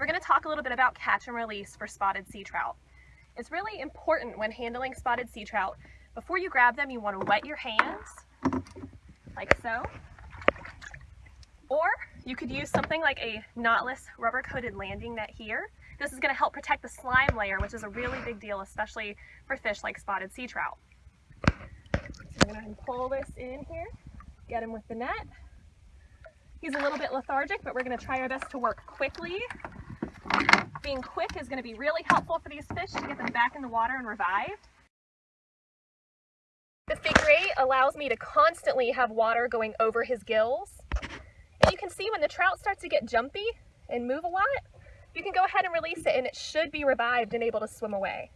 we're going to talk a little bit about catch and release for spotted sea trout. It's really important when handling spotted sea trout, before you grab them, you want to wet your hands, like so. Or you could use something like a knotless rubber coated landing net here. This is going to help protect the slime layer, which is a really big deal, especially for fish like spotted sea trout. So I'm going to pull this in here, get him with the net. He's a little bit lethargic, but we're going to try our best to work quickly. Being quick is going to be really helpful for these fish to get them back in the water and revived. The figure eight allows me to constantly have water going over his gills. And you can see when the trout starts to get jumpy and move a lot, you can go ahead and release it and it should be revived and able to swim away.